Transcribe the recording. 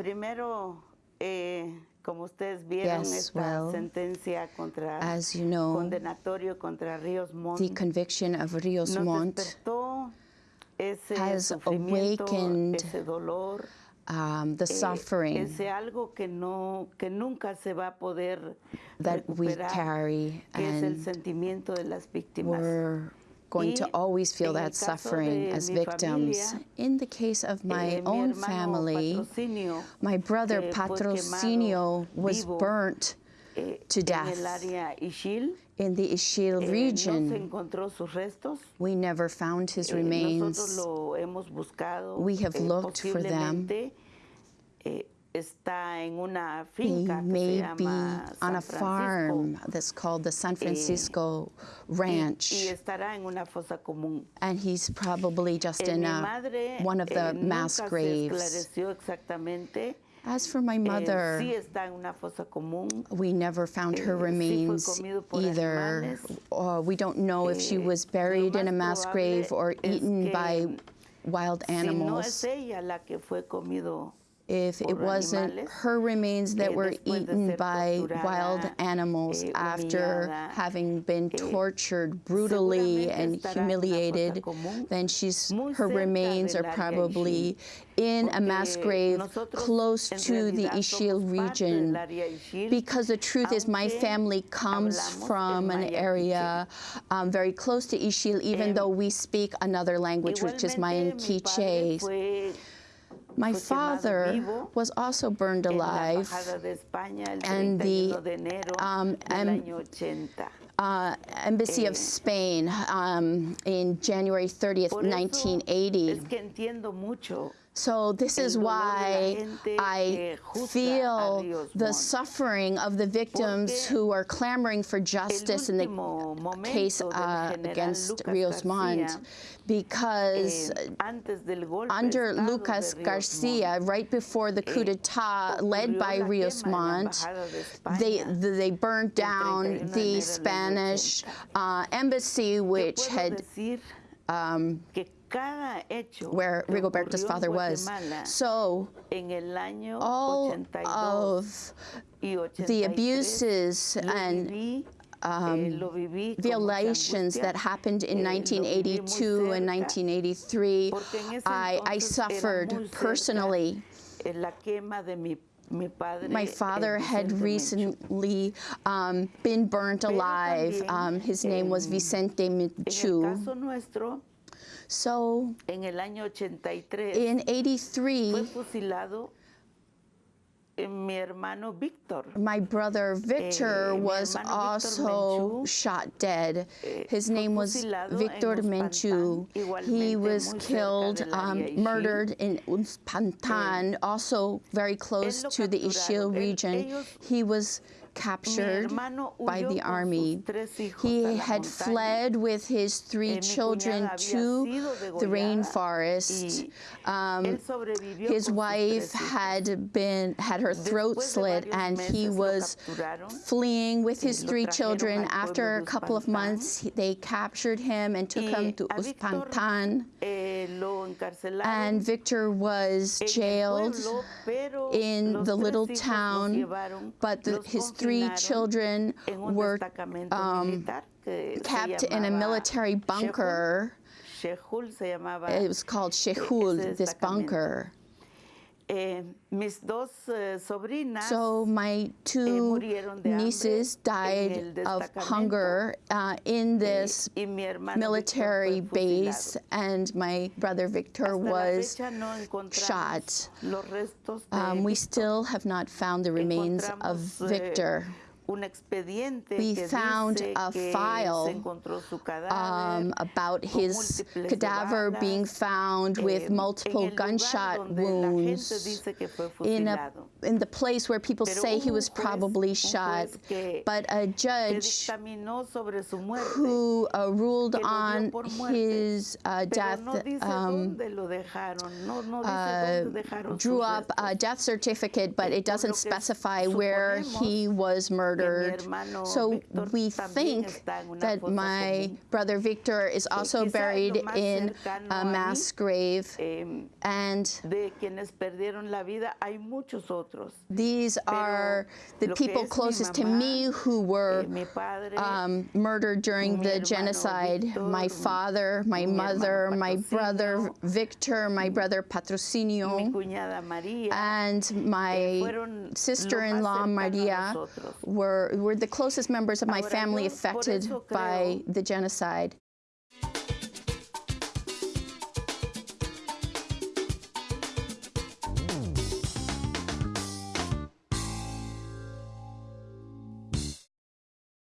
primero, eh, como ustedes vieron, Yes, esta well, sentencia contra As you know, condenatorio contra Ríos Montt the conviction of Rios nos Montt ese has awakened ese dolor, um, the eh, suffering ese algo que no que nunca se va a poder that we carry que es el and sentimiento de las víctimas. Going to always feel that suffering as victims. In the case of my Eh, own family, Patrocinio, my brother Patrocinio was burnt eh, to death. el área Ixil. in the Ixil Eh, region. encontró sus restos. We never found his remains. lo hemos buscado. We have looked for them. Eh, está en una He finca que may se be on a Francisco, farm that's called the San Francisco y- Ranch. y, estará en una fosa común. and he's probably just Eh, in a, one of the eh, mass graves. se esclareció exactamente. As for my eh, mother, sí está en una fosa común. we never found her eh, sí remains comido either. Or we don't know if she Eh, was buried in a mass grave or eaten by wild Si no animals. es ella la que fue comido if it wasn't her remains that eh, were eaten by wild animals eh, after having been eh, tortured brutally and estará en una humiliated, then she's her remains are probably in a mass grave close to the Ixil region. del área Ixil, Because the truth is, my family comes from an area um, very close to Ixil, even though we speak another language, which is Mayan Igualmente, mi padre Quiche. My father was also burned alive. Embajada de España el and the, 31 um, uh, Embassy of Eh, Spain um, in January 30th, 1980. Es que entiendo mucho So this is dolor de la why I que juzga a feel the suffering of the victims who are clamoring for justice in the case uh, against Rios Montt because eh, antes del golpe de under Lucas Garcia, right before the coup eh, d'etat led by Rios Montt, Embajada de España they, they burned down 31 de enero the Spanish uh, embassy, which had um, que cada hecho where Rigoberto's father was. So en el año all 82 of the abuses and eh, um, lo viví con mucha violations that happened in eh, lo viví muy 1982 and 1983, porque en ese I, I suffered personally. la quema de mi, mi padre My father had recently um, been burnt alive. Um, his name was Vicente Menchu. So en el año 83 in fue 83, fusilado eh, mi hermano Víctor. my brother Victor Eh, was also shot dead. eh, His fue name was Victor Menchu. He was killed, um, murdered in Uspantan, also very close to the Ixil region. ellos- He was captured by the army. He had fled with his three children to the rainforest. Um, his wife had been had her throat slit and he was fleeing with his three children after a couple of months. They captured him and took him to Uspantan eh, and Victor was jailed in the little town, but the, his three children were um, militar que se kept in a military bunker. Shehul se llamaba. It was called Shehul, this bunker. Eh, mis dos eh, sobrinas So my two murieron de hambre nieces died of hunger uh, in this y mi hermano Víctor military base, and my brother Victor was no shot. Los restos de Um, we still have not found the remains of eh, Victor. Un expediente We que found dice a file, su cadáver Um, about his cadaver being found eh, with multiple gunshot donde la gente wounds dice que fue in a in the place where people Pero say he was juez- probably shot, but a judge sobre su muerte, who uh, ruled que lo dio on his uh, death um, dejaron, no, no uh, drew up a death certificate, but it doesn't specify where he was murdered. Murdered. So we think está en una that my brother Victor is also buried in a mass grave. And de quienes perdieron la vida hay muchos otros. these are the people closest to me who were Eh, um, murdered during the genocide. my father, my mother, my brother Victor, my brother Patrocinio, and my sister-in-law más cercano a Maria nosotros. Were, were the closest members of my family affected by the genocide.